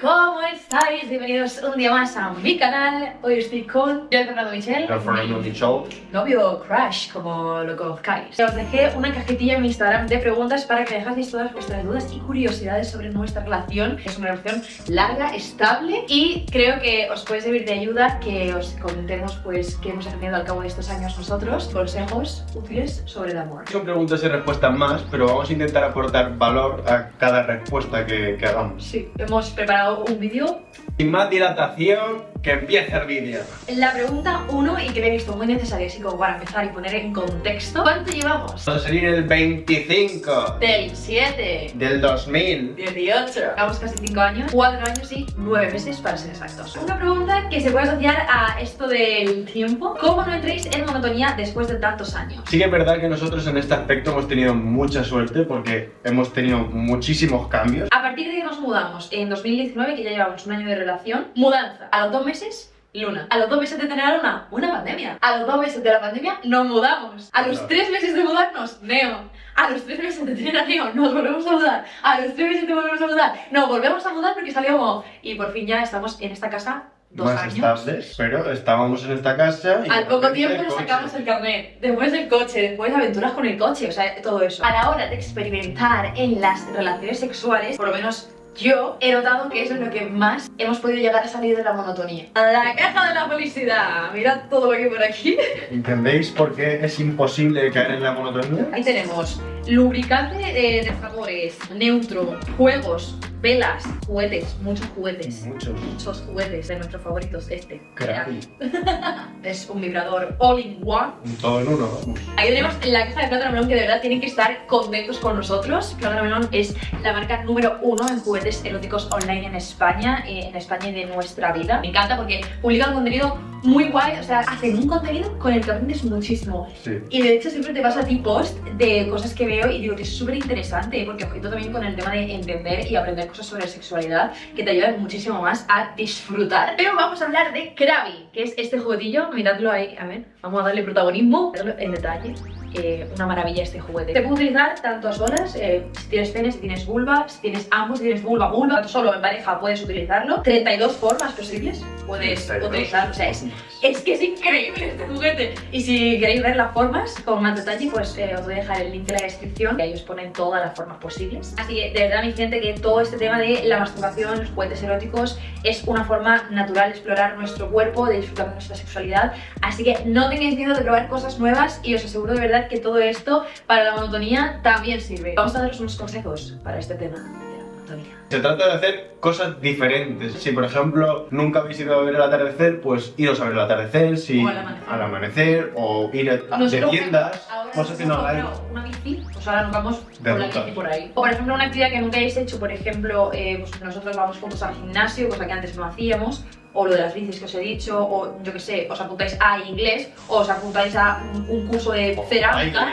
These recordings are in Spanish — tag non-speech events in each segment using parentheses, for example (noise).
¿cómo estáis? Bienvenidos un día más a mi canal. Hoy estoy con yo, Fernando Michel. Yo, Fernando Michel. Novio Crash, como lo conozcáis. Os dejé una cajitilla en mi Instagram de preguntas para que me dejaseis todas vuestras dudas y curiosidades sobre nuestra relación. Es una relación larga, estable y creo que os puede servir de ayuda que os comentemos pues qué hemos aprendido al cabo de estos años nosotros, consejos útiles sobre el amor. Son preguntas y respuestas más, pero vamos a intentar aportar valor a cada respuesta que, que hagamos. Sí, hemos preparado un vídeo. Sin más dilatación, que empiece el vídeo. La pregunta 1 y que me he visto muy necesaria, así como para empezar y poner en contexto. ¿Cuánto llevamos? Va a salir el 25 Del 7. del 2000. 18. Llevamos casi 5 años, 4 años y 9 meses para ser exactos. Una pregunta que se puede asociar a esto del tiempo. ¿Cómo no entréis en monotonía después de tantos años? Sí que es verdad que nosotros en este aspecto hemos tenido mucha suerte porque hemos tenido muchísimos cambios. A partir de que nos mudamos en 2019, que ya llevamos un año de relación, mudanza. A los dos meses, Luna. A los dos meses de tener a Luna, una pandemia. A los dos meses de la pandemia, nos mudamos. A los tres meses de mudarnos, Neo. A los tres meses de tener a Neo, nos volvemos a mudar. A los tres meses de volvemos a mudar, nos volvemos a mudar porque salió Mo. Y por fin ya estamos en esta casa dos más años. estables, pero estábamos en esta casa y Al poco tiempo nos sacamos el carnet, después el coche, después aventuras con el coche, o sea, todo eso. A la hora de experimentar en las relaciones sexuales, por lo menos yo he notado que eso es lo que más hemos podido llegar a salir de la monotonía. La caja de la felicidad, mirad todo lo que hay por aquí. ¿Entendéis por qué es imposible caer en la monotonía? Ahí tenemos lubricante de, de sabores, neutro, juegos, velas, juguetes, muchos juguetes. Muchos. Muchos juguetes de nuestros favoritos, este. Crappy. (laughs) Es un vibrador all in one. Todo en uno, vamos. Ahí tenemos la caja de Plátano Melón que de verdad tienen que estar contentos con nosotros. Plátano Melón es la marca número uno en juguetes eróticos online en España, eh, en España y de nuestra vida. Me encanta porque publican contenido muy guay, o sea, hacen un contenido con el que aprendes muchísimo. Sí. Y de hecho siempre te vas a ti post de cosas que veo y digo que es súper interesante porque ojito también con el tema de entender y aprender cosas sobre sexualidad que te ayudan muchísimo más a disfrutar. Pero vamos a hablar de Krabi, que es este juguetillo, miradlo ahí, a ver, vamos a darle protagonismo, en detalle. Eh, una maravilla este juguete. Se puede utilizar tanto a solas, eh, si tienes pene, si tienes vulva, si tienes ambos, si tienes vulva, vulva, tanto solo en pareja puedes utilizarlo. 32 formas posibles puedes 32. utilizarlo, o sea, es es que es increíble este juguete. Y si queréis ver las formas con más detalle, pues eh, os voy a dejar el link en la descripción, que ahí os ponen todas las formas posibles. Así que de verdad mi gente que todo este tema de la masturbación, los juguetes eróticos, es una forma natural de explorar nuestro cuerpo, de disfrutar de nuestra sexualidad. Así que no tengáis miedo de probar cosas nuevas y os aseguro de verdad que todo esto para la monotonía también sirve. Vamos a daros unos consejos para este tema Se trata de hacer cosas diferentes. Si, por ejemplo, nunca habéis ido a ver el atardecer, pues iros a ver el atardecer, si O al amanecer. al amanecer, o ir a, de Nosotros, tiendas, cosas que no hagáis. una bici, pues ahora nos vamos De con la ruta. bici por ahí. O por ejemplo, una actividad que nunca hayáis hecho, por ejemplo, eh, pues nosotros vamos juntos al gimnasio, cosa que antes no hacíamos, o lo de las bicis que os he dicho, o yo que sé, os apuntáis a inglés, o os apuntáis a un, un curso de cerámica,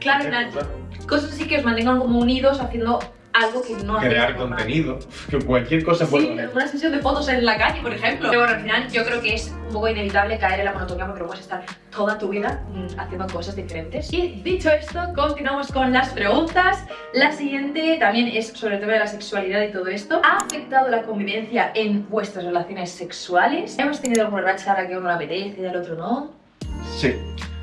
Claro, cosa. cosas así que os mantengan como unidos haciendo algo que no Crear contenido, (laughs) que cualquier cosa puede Sí, una sesión de fotos en la calle, por ejemplo. Pero bueno, al final yo creo que es un poco inevitable caer en la monotonía porque no puedes estar toda tu vida mm, haciendo cosas diferentes. Y dicho esto, continuamos con las preguntas. La siguiente también es sobre el tema de la sexualidad y todo esto. ¿Ha afectado la convivencia en vuestras relaciones sexuales? ¿Hemos tenido alguna racha a la que uno le apetece y al otro no? Sí,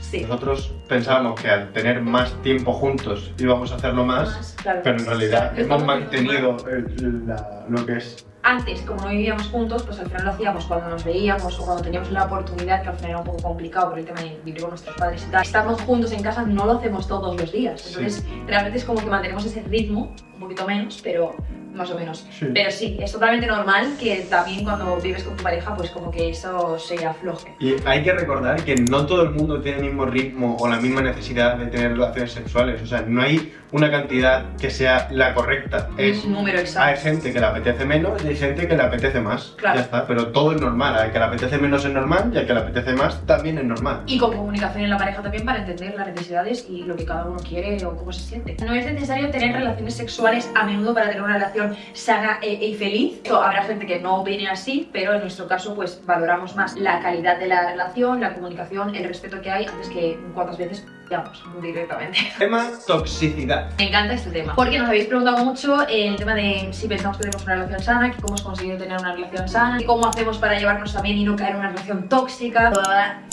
Sí. nosotros pensábamos que al tener más tiempo juntos íbamos a hacerlo más, Más, claro. pero en realidad Sí, hemos estamos mantenido el- la- lo que es antes, como no vivíamos juntos, pues al final lo hacíamos cuando nos veíamos o cuando teníamos la oportunidad, que al final era un poco complicado por el tema de vivir con nuestros padres y tal. Estando juntos en casa no lo hacemos todos los días. Sí. Entonces, realmente es como que mantenemos ese ritmo, un poquito menos, pero más o menos. Sí. Pero sí, es totalmente normal que también cuando vives con tu pareja, pues como que eso se afloje. Y hay que recordar que no todo el mundo tiene el mismo ritmo o la misma necesidad de tener relaciones sexuales. O sea, no hay una cantidad que sea la correcta. Es, un número hay exacto. gente que le apetece menos y hay gente que le apetece más. Claro. Ya está, pero todo es normal. Al que le apetece menos es normal y al que le apetece más también es normal. Y con comunicación en la pareja también para entender las necesidades y lo que cada uno quiere o cómo se siente. No es necesario tener relaciones sexuales a menudo para tener una relación sana e, y feliz. Habrá gente que no opine así, pero en nuestro caso pues valoramos más la calidad de la relación, la comunicación, el respeto que hay antes que cuántas veces Vamos, directamente. Tema toxicidad. Me encanta este tema. Porque nos habéis preguntado mucho el tema de si pensamos que tenemos una relación sana, que cómo hemos conseguido tener una relación sana, y cómo hacemos para llevarnos también y no caer en una relación tóxica,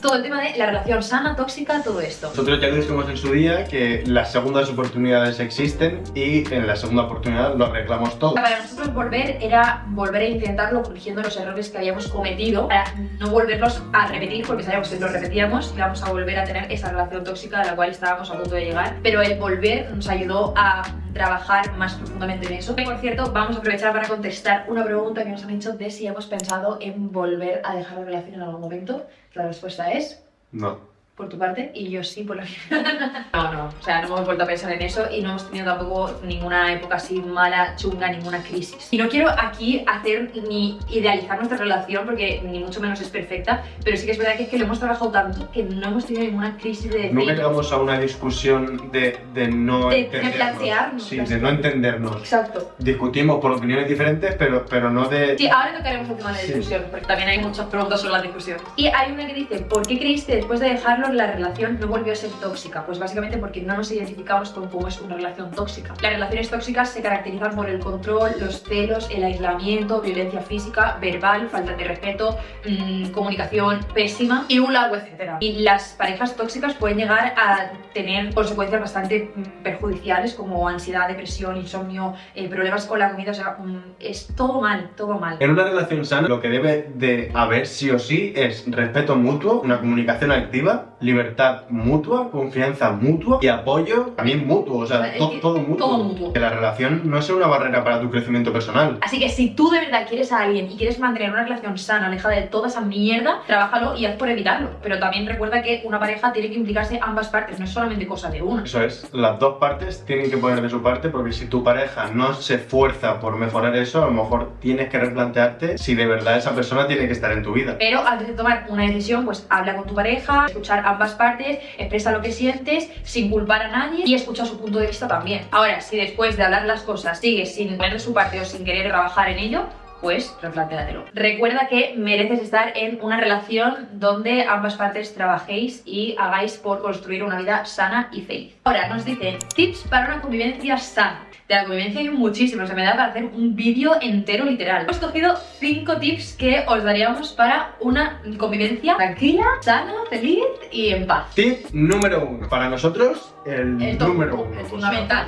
todo el tema de la relación sana, tóxica, todo esto. Nosotros ya dijimos en su día que las segundas oportunidades existen y en la segunda oportunidad lo arreglamos todo. Para nosotros volver era volver a intentarlo corrigiendo los errores que habíamos cometido para no volverlos a repetir porque sabíamos que si lo repetíamos íbamos a volver a tener esa relación tóxica la cual estábamos a punto de llegar. Pero el volver nos ayudó a trabajar más profundamente en eso. Y por cierto, vamos a aprovechar para contestar una pregunta que nos han hecho de si hemos pensado en volver a dejar la relación en algún momento. La respuesta es... No por tu parte y yo sí por la mía. (laughs) no, no, o sea, no hemos vuelto a pensar en eso y no hemos tenido tampoco ninguna época así mala, chunga, ninguna crisis. Y no quiero aquí hacer ni idealizar nuestra relación porque ni mucho menos es perfecta, pero sí que es verdad que es que lo hemos trabajado tanto que no hemos tenido ninguna crisis de... Nunca llegamos a una discusión de, de no de, entendernos. De plantearnos. Sí, de no entendernos. Exacto. Discutimos por opiniones diferentes, pero, pero no de... Sí, ahora tocaremos el tema de la discusión, porque también hay muchas preguntas sobre la discusión. Y hay una que dice, ¿por qué creíste después de dejarlo la relación no volvió a ser tóxica? Pues básicamente porque no nos identificamos con cómo es una relación tóxica. Las relaciones tóxicas se caracterizan por el control, los celos, el aislamiento, violencia física, verbal, falta de respeto, mmm, comunicación pésima y un largo etcétera. Y las parejas tóxicas pueden llegar a tener consecuencias bastante mm, perjudiciales como ansiedad, depresión, insomnio, eh, problemas con la comida, o sea, mmm, es todo mal, todo mal. En una relación sana lo que debe de haber sí o sí es respeto mutuo, una comunicación activa, libertad mutua, confianza mutua y apoyo también mutuo, o sea, todo mutuo. Todo mutuo. Que la relación no es una barrera para tu crecimiento personal. Así que si tú de verdad quieres a alguien y quieres mantener una relación sana, alejada de toda esa mierda, trabájalo y haz por evitarlo. Pero también recuerda que una pareja tiene que implicarse ambas partes, no es solamente cosa de una. Eso es, las dos partes tienen que poner de su parte porque si tu pareja no se esfuerza por mejorar eso, a lo mejor tienes que replantearte si de verdad esa persona tiene que estar en tu vida. Pero antes de tomar una decisión, pues habla con tu pareja, escuchar ambas partes, expresa lo que sientes sin culpar a nadie y escucha su punto de vista también. Ahora, si después de hablar las cosas sigues sin poner su parte o sin querer trabajar en ello, pues replantéatelo. Recuerda que mereces estar en una relación donde ambas partes trabajéis y hagáis por construir una vida sana y feliz. Ahora nos dicen tips para una convivencia sana. De la convivencia hay muchísimos, se me da para hacer un vídeo entero literal. Hemos cogido 5 tips que os daríamos para una convivencia tranquila, sana, feliz y en paz. Tip número 1. Para nosotros, el, número 1. El fundamental.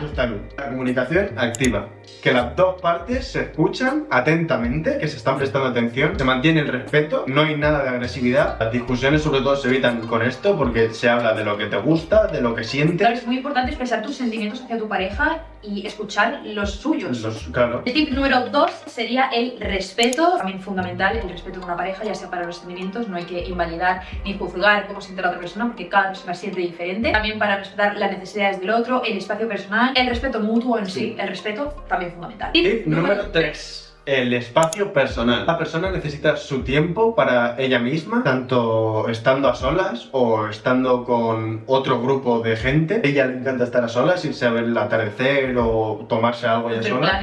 La comunicación activa. Que las dos partes se escuchan atentamente, que se están prestando atención, se mantiene el respeto, no hay nada de agresividad. Las discusiones sobre todo se evitan con esto porque se habla de lo que te gusta, de lo que sientes. Claro, es muy importante expresar tus sentimientos hacia tu pareja y escuchar los suyos. claro. El tip número 2 sería el respeto, también fundamental el respeto de una pareja, ya sea para los sentimientos, no hay que invalidar ni juzgar cómo siente la otra persona porque cada persona siente diferente. También para respetar las necesidades del otro, el espacio personal, el respeto mutuo en sí, el respeto también fundamental. Tip, número 3 el espacio personal. La persona necesita su tiempo para ella misma, tanto estando a solas o estando con otro grupo de gente. A ella le encanta estar a solas, irse a ver el atardecer o tomarse algo ya sola.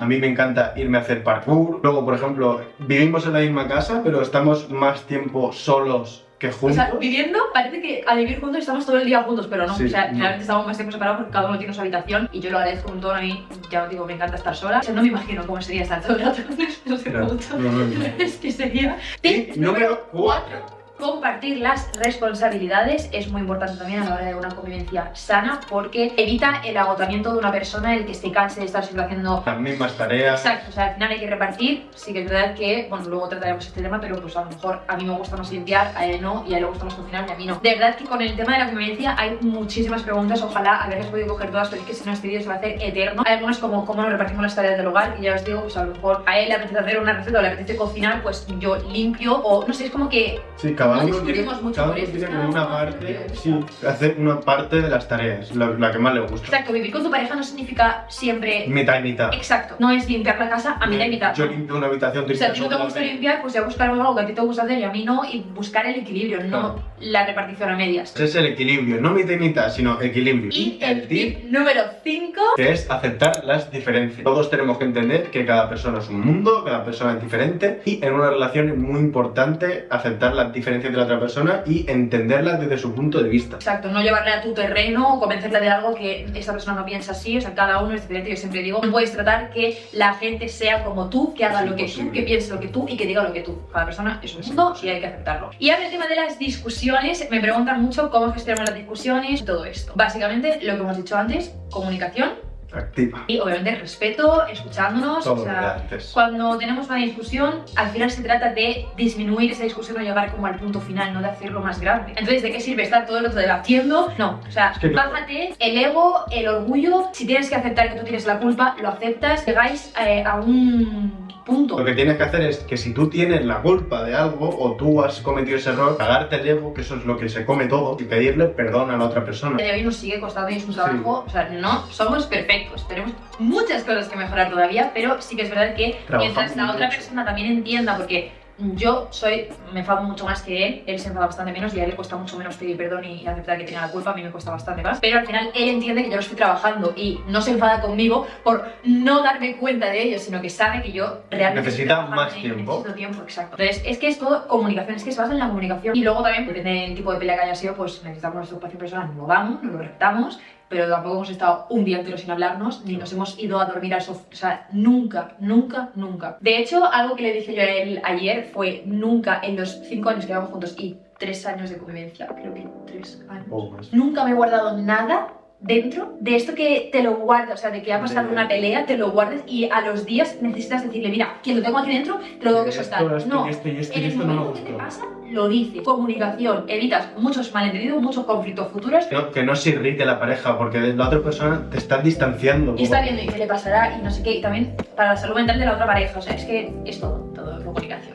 A mí me encanta irme a hacer parkour. Luego, por ejemplo, vivimos en la misma casa, pero estamos más tiempo solos o sea, viviendo, parece que al vivir juntos estamos todo el día juntos, pero no. o sea, realmente estamos más tiempo separados porque cada uno tiene su habitación y yo lo agradezco un montón. A mí, ya os digo, me encanta estar sola. O sea, no me imagino cómo sería estar todo el rato (laughs) con (laughs) Es que sería. Tip número 4. Compartir las responsabilidades es muy importante también a la hora de una convivencia sana porque evita el agotamiento de una persona, el que se canse de estar siempre haciendo las mismas tareas. Exacto, o sea, al final hay que repartir. Sí que es verdad que, bueno, luego trataremos este tema, pero pues a lo mejor a mí me gusta más limpiar, a él no, y a él le gusta más cocinar y a mí no. De verdad que con el tema de la convivencia hay muchísimas preguntas, ojalá haberlas podido coger todas, pero es que si no este vídeo se va a hacer eterno. Hay algunas como cómo nos repartimos las tareas del hogar, y ya os digo, pues a lo mejor a él le apetece hacer una receta o le apetece cocinar, pues yo limpio, o no sé, es como que... Sí, cada uno tiene, cada uno tiene como una parte, sí, hacer una parte de las tareas, la, que más le gusta. Exacto, vivir con tu pareja no significa siempre... Mitad y mitad. Exacto, no es limpiar la casa a mitad y mitad. Yo limpio una habitación, O sea, a ti no te gusta limpiar, pues ya buscar algo que a ti te gusta hacer y a mí no, y buscar el equilibrio, no la repartición a medias. Ese es el equilibrio, no mitad y mitad, sino equilibrio. Y, el tip número 5 que es aceptar las diferencias. Todos tenemos que entender que cada persona es un mundo, cada persona es diferente y en una relación es muy importante aceptar las diferencias diferencia de la otra persona y entenderla desde su punto de vista. Exacto, no llevarle a tu terreno o convencerle de algo que esta persona no piensa así, o sea, cada uno es diferente, yo siempre digo, no puedes tratar que la gente sea como tú, que haga Es lo que tú, imposible. que piense lo que tú y que diga lo que tú. Cada persona es un mundo y hay que aceptarlo. Y ahora el tema de las discusiones, me preguntan mucho cómo gestionamos las discusiones, todo esto. Básicamente, lo que hemos dicho antes, comunicación Activa. y obviamente respeto, escuchándonos, Todo o sea, cuando tenemos una discusión, al final se trata de disminuir esa discusión o llegar como al punto final, no de hacerlo más grande. Entonces, ¿de qué sirve estar todo el otro debatiendo? No, o sea, Es que no. bájate el ego, el orgullo, si tienes que aceptar que tú tienes la culpa, lo aceptas, llegáis eh, a un punto. Lo que tienes que hacer es que si tú tienes la culpa de algo o tú has cometido ese error, cagarte el ego, que eso es lo que se come todo, y pedirle perdón a la otra persona. de hoy nos sigue costando y es un trabajo, o sea, no somos perfectos, tenemos muchas cosas que mejorar todavía, pero sí que es verdad que Trabajamos mientras la otra mucho. persona también entienda, porque yo soy, me enfado mucho más que él, él se enfada bastante menos y a él le cuesta mucho menos pedir perdón y aceptar que tenga la culpa, a mí me cuesta bastante más, pero al final él entiende que yo lo estoy trabajando y no se enfada conmigo por no darme cuenta de ello, sino que sabe que yo realmente Necesita más tiempo. necesito tiempo, exacto. Entonces, es que es todo comunicación, es que se basa en la comunicación. Y luego también, depende del tipo de pelea que haya sido, pues necesitamos nuestro espacio personal, lo damos, nos lo reptamos, pero tampoco hemos estado un día entero sin hablarnos, ni nos hemos ido a dormir al sofá. O sea, nunca, nunca, nunca. De hecho, algo que le dije yo a él ayer fue nunca en los cinco años que llevamos juntos y tres años de convivencia, creo que tres años. Nunca me he guardado nada dentro de esto que te lo guardas, o sea, de que ha pasado De- una pelea, te lo guardes y a los días necesitas decirle, mira, que lo tengo aquí dentro, te lo tengo que Esto, soltar. esto, no, y esto esto en el esto no me momento que te pasa, lo dices. Comunicación, evitas muchos malentendidos, muchos conflictos futuros. Que no, que no se irrite la pareja, porque la otra persona te está distanciando. Y está viendo y qué le pasará y no sé qué, y también para la salud mental de la otra pareja, o sea, es que es todo.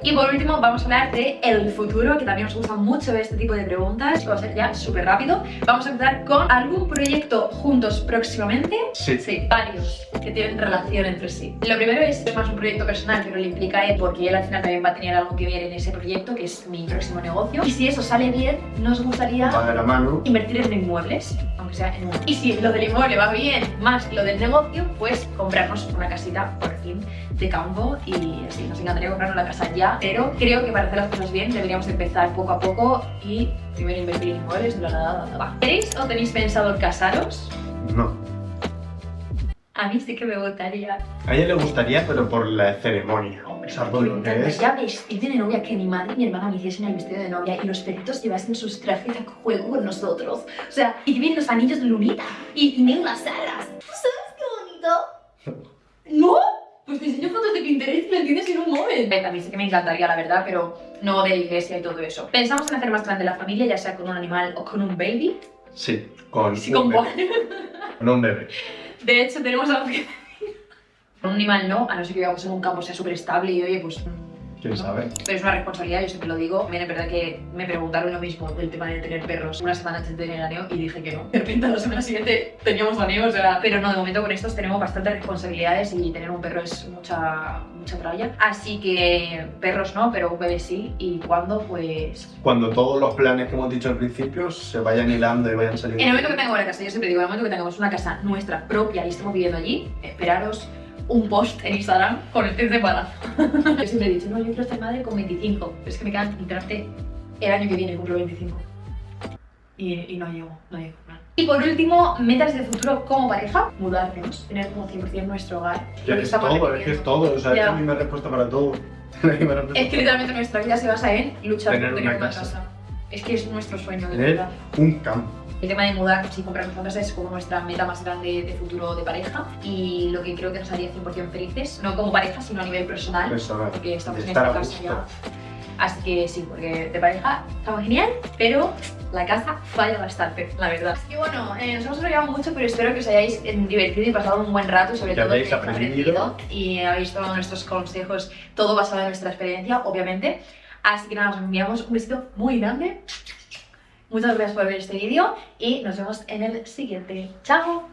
Y por último vamos a hablar de el futuro, que también nos gusta mucho este tipo de preguntas, va a ser ya súper rápido. Vamos a empezar con algún proyecto juntos próximamente. Sí. Sí, varios que tienen relación entre sí. Lo primero es, es más un proyecto personal, pero le implica a él porque él al final también va a tener algo que ver en ese proyecto, que es mi próximo negocio. Y si eso sale bien, nos gustaría la mano. invertir en inmuebles, aunque sea en uno. Y si lo del inmueble va bien, más lo del negocio, pues comprarnos una casita por fin de campo y así. Nos encantaría comprarnos la casa ya, pero creo que para hacer las cosas bien deberíamos empezar poco a poco y primero invertir en inmuebles y luego nada, nada, va. ¿Queréis o tenéis pensado casaros? No. A mí sí que me gustaría. A ella le gustaría, pero por la ceremonia. Hombre, ¿Sabes me lo que es? encantaría vestir de novia, que mi madre y mi hermana me hiciesen el vestido de novia y los perritos llevasen sus trajes a juego con nosotros. O sea, y vienen los anillos de lunita y, y ven las alas. ¿Tú sabes qué bonito? (laughs) ¿No? Pues te enseño fotos de Pinterest y lo entiendes en un móvil. A mí sí que me encantaría, la verdad, pero no de la iglesia y todo eso. Pensamos en hacer más grande la familia, ya sea con un animal o con un baby. Sí, con, Sí, un con bebé. Con un bebé. De hecho, tenemos algo que (laughs) Con un animal no, a no ser que vivamos en un campo sea súper estable y oye, pues... ¿Quién sabe? Pero es una responsabilidad, yo siempre lo digo. También es verdad que me preguntaron lo mismo del tema de tener perros una semana antes de tener aneo y dije que no. De repente a la semana siguiente teníamos aneo, o sea... Pero no, de momento con estos tenemos bastantes responsabilidades y tener un perro es mucha, mucha tralla. Así que perros no, pero un bebé sí. Y cuando, pues... Cuando todos los planes que hemos dicho al principio se vayan hilando y vayan saliendo. En el momento que tengamos la casa, yo siempre digo, en el momento que tengamos una casa nuestra propia y estemos viviendo allí, esperaros un post en Instagram con el test de embarazo. (laughs) yo siempre he dicho, no, yo quiero ser madre con 25, pero es que me quedan literalmente el año que viene, cumplo 25. Y, y no llego, no llego. no. Y por último, metas de futuro como pareja, mudarnos, tener como 100% nuestro hogar. Ya que es todo, es que es todo. O sea, es Ya. que a mí me respuesta para todo. (laughs) La misma respuesta. Es que literalmente nuestra vida se basa en luchar Tener por tener una una casa. casa. Es que es nuestro sueño, de Tener verdad. un campo. El tema de mudarnos y comprarnos casa es como nuestra meta más grande de futuro de pareja y lo que creo que nos haría 100% felices, no como pareja, sino a nivel personal, Personal. porque estamos en esta casa ya. Así que sí, porque de pareja estamos genial, pero la casa falla bastante, la verdad. Así que bueno, eh, nos hemos enrollado mucho, pero espero que os hayáis divertido y pasado un buen rato, sobre Que todo habéis que hayáis aprendido. y habéis tomado nuestros consejos, todo basado en nuestra experiencia, obviamente. Así que nada, os enviamos un besito muy grande. Muchas gracias por ver este vídeo y nos vemos en el siguiente. ¡Chao!